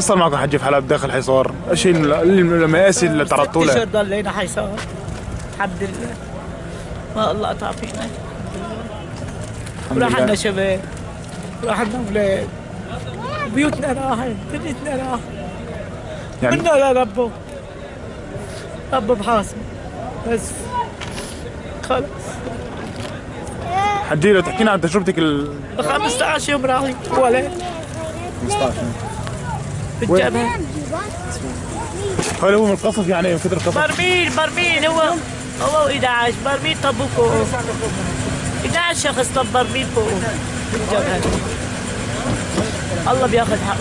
صار معكم حجي في حلب داخل حصار؟ إيش هي ال- المآسي اللي تعرضتوا ست لها؟ اشهر ضلينا حيصار الحمد لله. ما الله قطع فينا وراح لنا شباب. وراح لنا أولاد. بيوتنا راحت دنيتنا راحت يعني منا لربه ربه بحاسبه. بس. خلص حجي لو تحكينا عن تجربتك ال 15 يوم راحوا ولد 15 بالجبهه هل هو من القصف يعني من كثر القصف. برميل برميل هو هو 11 برميل طبوا فوقه 11 شخص طب برميل فوقه بالجبهه الله بياخذ حقه.